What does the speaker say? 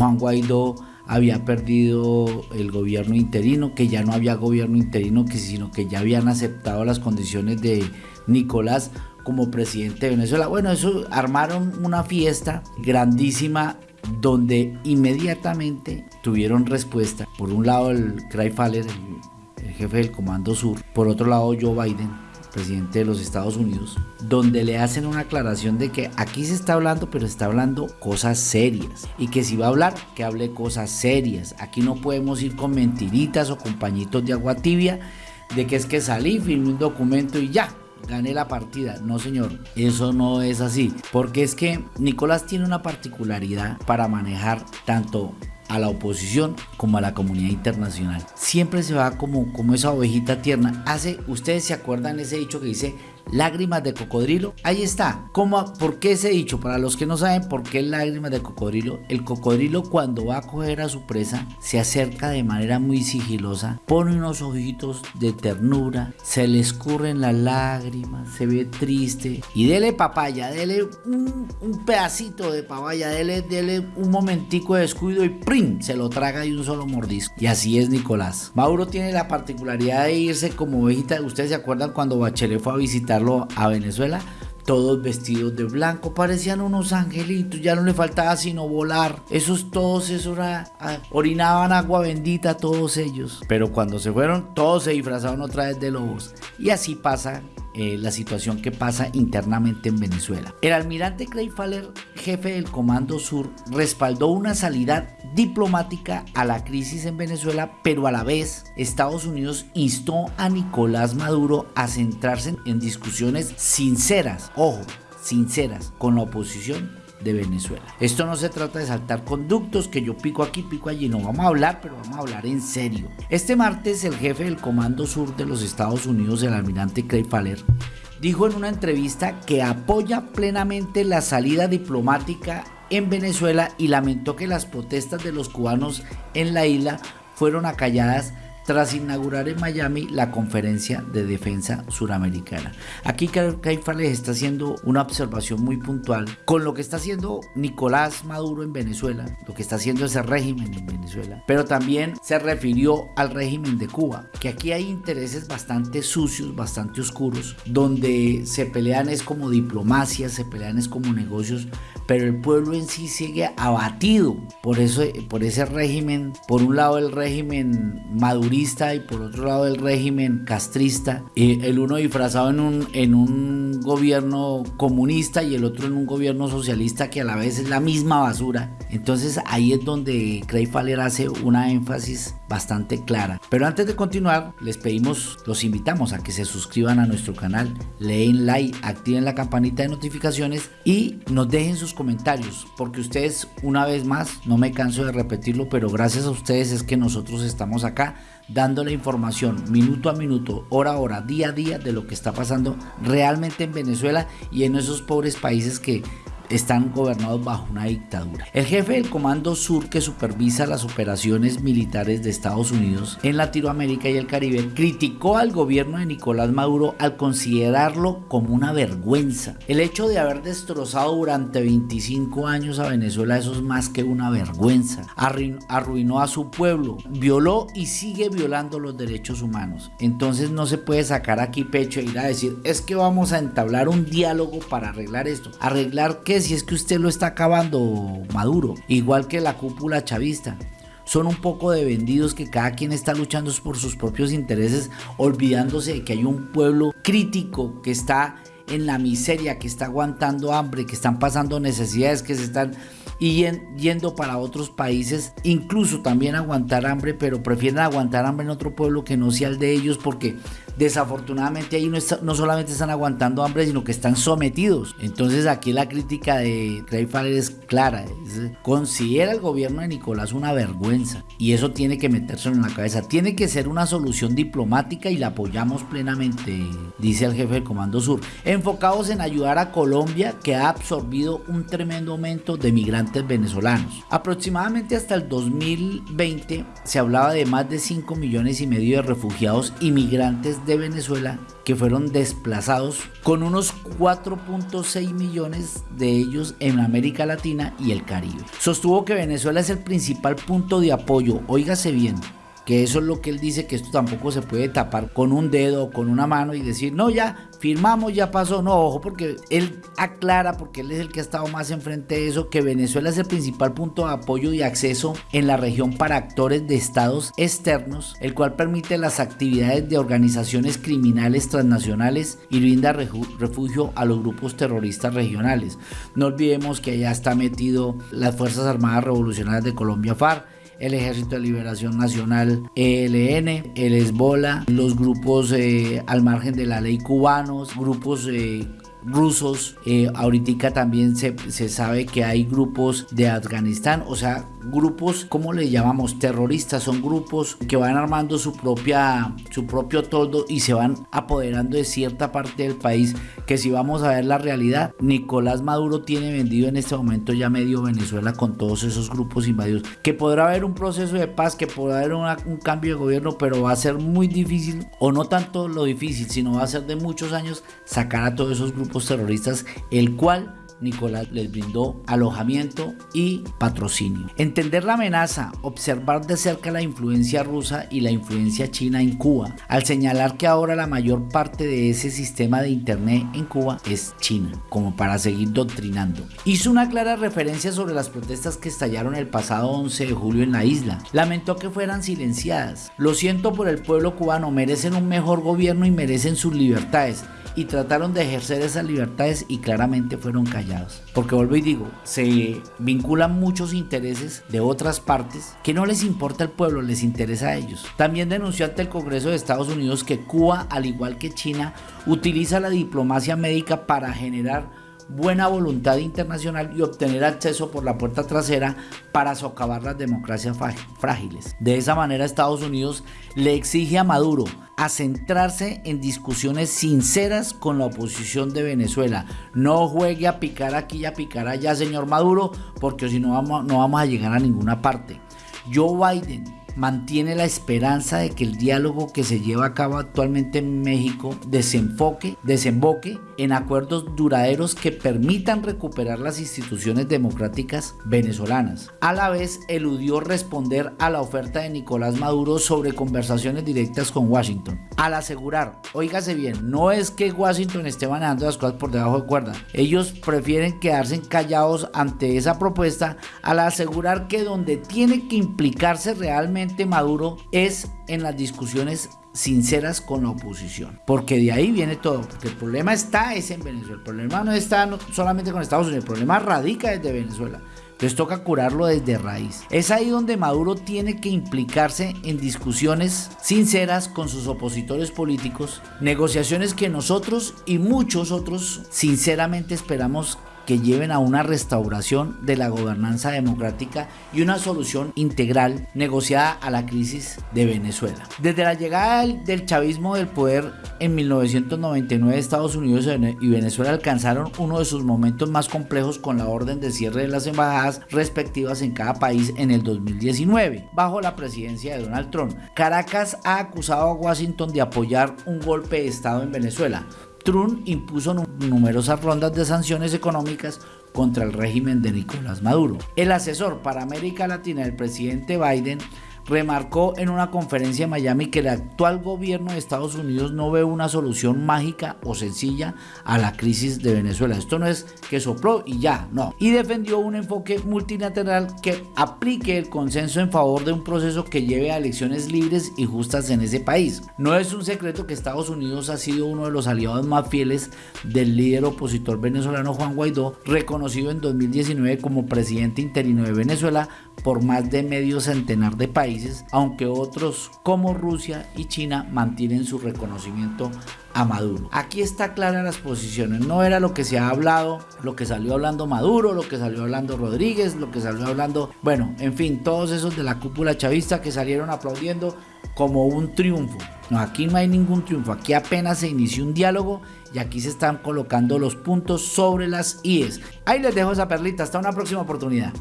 Juan Guaidó había perdido el gobierno interino, que ya no había gobierno interino, sino que ya habían aceptado las condiciones de Nicolás como presidente de Venezuela. Bueno, eso armaron una fiesta grandísima donde inmediatamente tuvieron respuesta. Por un lado el Craig Faller, el jefe del Comando Sur, por otro lado Joe Biden, presidente de los Estados Unidos, donde le hacen una aclaración de que aquí se está hablando, pero está hablando cosas serias. Y que si va a hablar, que hable cosas serias. Aquí no podemos ir con mentiritas o con pañitos de agua tibia de que es que salí, firmé un documento y ya, gané la partida. No, señor, eso no es así. Porque es que Nicolás tiene una particularidad para manejar tanto a la oposición como a la comunidad internacional. Siempre se va como, como esa ovejita tierna. Hace, ustedes se acuerdan ese dicho que dice, lágrimas de cocodrilo. Ahí está. ¿Cómo, ¿Por qué ese dicho? Para los que no saben por qué lágrimas de cocodrilo, el cocodrilo cuando va a coger a su presa se acerca de manera muy sigilosa, pone unos ojitos de ternura, se le escurren las lágrimas, se ve triste y dele papaya, dele un, pedacito de papaya, dele, dele un momentico de descuido y ¡prim! se lo traga de un solo mordisco. Y así es Nicolás. Mauro tiene la particularidad de irse como ovejita. Ustedes se acuerdan cuando Bachelet fue a visitar a Venezuela, todos vestidos de blanco, parecían unos angelitos, ya no le faltaba sino volar. Esos todos, esos orinaban agua bendita todos ellos. Pero cuando se fueron, todos se disfrazaron otra vez de lobos. Y así pasa eh, la situación que pasa internamente en Venezuela. El almirante Craig Faller, jefe del Comando Sur, respaldó una salida diplomática a la crisis en Venezuela, pero a la vez Estados Unidos instó a Nicolás Maduro a centrarse en discusiones sinceras, ojo, sinceras, con la oposición de Venezuela. Esto no se trata de saltar conductos que yo pico aquí, pico allí, no vamos a hablar, pero vamos a hablar en serio. Este martes el jefe del Comando Sur de los Estados Unidos, el almirante Craig Faller, dijo en una entrevista que apoya plenamente la salida diplomática en Venezuela y lamentó que las protestas de los cubanos en la isla fueron acalladas tras inaugurar en Miami la conferencia de defensa suramericana. Aquí Caifales está haciendo una observación muy puntual con lo que está haciendo Nicolás Maduro en Venezuela, lo que está haciendo ese régimen en Venezuela, pero también se refirió al régimen de Cuba, que aquí hay intereses bastante sucios, bastante oscuros, donde se pelean es como diplomacia, se pelean es como negocios, pero el pueblo en sí sigue abatido por, eso, por ese régimen, por un lado el régimen madurista y por otro lado el régimen castrista, el uno disfrazado en un, en un gobierno comunista y el otro en un gobierno socialista que a la vez es la misma basura. Entonces ahí es donde Craig Faller hace una énfasis bastante clara. Pero antes de continuar, les pedimos, los invitamos a que se suscriban a nuestro canal, leen like, activen la campanita de notificaciones y nos dejen sus comentarios, porque ustedes, una vez más, no me canso de repetirlo, pero gracias a ustedes es que nosotros estamos acá dando la información minuto a minuto, hora a hora, día a día de lo que está pasando realmente en Venezuela y en esos pobres países que están gobernados bajo una dictadura. El jefe del Comando Sur que supervisa las operaciones militares de Estados Unidos en Latinoamérica y el Caribe criticó al gobierno de Nicolás Maduro al considerarlo como una vergüenza. El hecho de haber destrozado durante 25 años a Venezuela eso es más que una vergüenza. Arruinó a su pueblo, violó y sigue violando los derechos humanos. Entonces no se puede sacar aquí pecho e ir a decir es que vamos a entablar un diálogo para arreglar esto. ¿Arreglar si es que usted lo está acabando Maduro, igual que la cúpula chavista. Son un poco de vendidos que cada quien está luchando por sus propios intereses, olvidándose de que hay un pueblo crítico que está en la miseria, que está aguantando hambre, que están pasando necesidades, que se están yendo para otros países, incluso también aguantar hambre, pero prefieren aguantar hambre en otro pueblo que no sea el de ellos porque desafortunadamente ahí no, solamente están aguantando hambre, sino que están sometidos. Entonces aquí la crítica de Craig Faller es clara. considera el gobierno de Nicolás una vergüenza y eso tiene que meterse en la cabeza. Tiene que ser una solución diplomática y la apoyamos plenamente, dice el jefe del Comando Sur. Enfocados en ayudar a Colombia que ha absorbido un tremendo aumento de migrantes venezolanos. Aproximadamente hasta el 2020 se hablaba de más de 5 millones y medio de refugiados y migrantes de de Venezuela que fueron desplazados con unos 4.6 millones de ellos en América Latina y el Caribe. Sostuvo que Venezuela es el principal punto de apoyo, óigase bien, que eso es lo que él dice, que esto tampoco se puede tapar con un dedo o con una mano y decir, no, ya firmamos, ya pasó. No, ojo, porque él aclara, porque él es el que ha estado más enfrente de eso, que Venezuela es el principal punto de apoyo y acceso en la región para actores de estados externos, el cual permite las actividades de organizaciones criminales transnacionales y brinda refugio a los grupos terroristas regionales. No olvidemos que allá está metido las Fuerzas Armadas Revolucionarias de Colombia FARC, el Ejército de Liberación Nacional ELN, el Esbola, los grupos eh, al margen de la ley cubanos, grupos eh, rusos. Eh, ahorita también se, se, sabe que hay grupos de Afganistán, o sea, grupos, ¿cómo le llamamos? Terroristas, son grupos que van armando su propia, su propio toldo y se van apoderando de cierta parte del país. Que si vamos a ver la realidad, Nicolás Maduro tiene vendido en este momento ya medio Venezuela con todos esos grupos invadidos. Que podrá haber un proceso de paz, que podrá haber un cambio de gobierno, pero va a ser muy difícil, o no tanto lo difícil, sino va a ser de muchos años sacar a todos esos grupos terroristas, el cual Nicolás les brindó alojamiento y patrocinio. Entender la amenaza, observar de cerca la influencia rusa y la influencia china en Cuba, al señalar que ahora la mayor parte de ese sistema de internet en Cuba es China, como para seguir doctrinando. Hizo una clara referencia sobre las protestas que estallaron el pasado 11 de julio en la isla. Lamentó que fueran silenciadas. Lo siento por el pueblo cubano, merecen un mejor gobierno y merecen sus libertades y trataron de ejercer esas libertades y claramente fueron callados. Porque vuelvo y digo, se vinculan muchos intereses de otras partes que no les importa el pueblo, les interesa a ellos. También denunció ante el Congreso de Estados Unidos que Cuba, al igual que China, utiliza la diplomacia médica para generar buena voluntad internacional y obtener acceso por la puerta trasera para socavar las democracias frágiles. De esa manera Estados Unidos le exige a Maduro a centrarse en discusiones sinceras con la oposición de Venezuela. No juegue a picar aquí y a picar allá, señor Maduro, porque si no no vamos a llegar a ninguna parte. Joe Biden mantiene la esperanza de que el diálogo que se lleva a cabo actualmente en México desenfoque, desemboque en acuerdos duraderos que permitan recuperar las instituciones democráticas venezolanas. A la vez, eludió responder a la oferta de Nicolás Maduro sobre conversaciones directas con Washington. Al asegurar, oígase bien, no es que Washington esté manejando las cosas por debajo de cuerda. Ellos prefieren quedarse callados ante esa propuesta al asegurar que donde tiene que implicarse Maduro es en las discusiones sinceras con la oposición. Porque de ahí viene todo. El problema está es en Venezuela. El problema no está solamente con Estados Unidos. El problema radica desde Venezuela. Entonces toca curarlo desde raíz. Es ahí donde Maduro tiene que implicarse en discusiones sinceras con sus opositores políticos, negociaciones que nosotros y muchos otros sinceramente esperamos que lleven a una restauración de la gobernanza democrática y una solución integral negociada a la crisis de Venezuela. Desde la llegada del chavismo del poder en 1999, Estados Unidos y Venezuela alcanzaron uno de sus momentos más complejos con la orden de cierre de las embajadas respectivas en cada país en el 2019, bajo la presidencia de Donald Trump. Caracas ha acusado a Washington de apoyar un golpe de Estado en Venezuela, Trump impuso numerosas rondas de sanciones económicas contra el régimen de Nicolás Maduro. El asesor para América Latina del presidente Biden remarcó en una conferencia en Miami que el actual gobierno de Estados Unidos no ve una solución mágica o sencilla a la crisis de Venezuela. Esto no es que sopló y ya, no. Y defendió un enfoque multilateral que aplique el consenso en favor de un proceso que lleve a elecciones libres y justas en ese país. No es un secreto que Estados Unidos ha sido uno de los aliados más fieles del líder opositor venezolano Juan Guaidó, reconocido en 2019 como presidente interino de Venezuela por más de medio centenar de países, aunque otros como Rusia y China mantienen su reconocimiento a Maduro. Aquí está clara las posiciones, no era lo que se ha hablado, lo que salió hablando Maduro, lo que salió hablando Rodríguez, lo que salió hablando, bueno, en fin, todos esos de la cúpula chavista que salieron aplaudiendo como un triunfo. No, aquí no hay ningún triunfo, aquí apenas se inició un diálogo y aquí se están colocando los puntos sobre las IES. Ahí les dejo esa perlita, hasta una próxima oportunidad.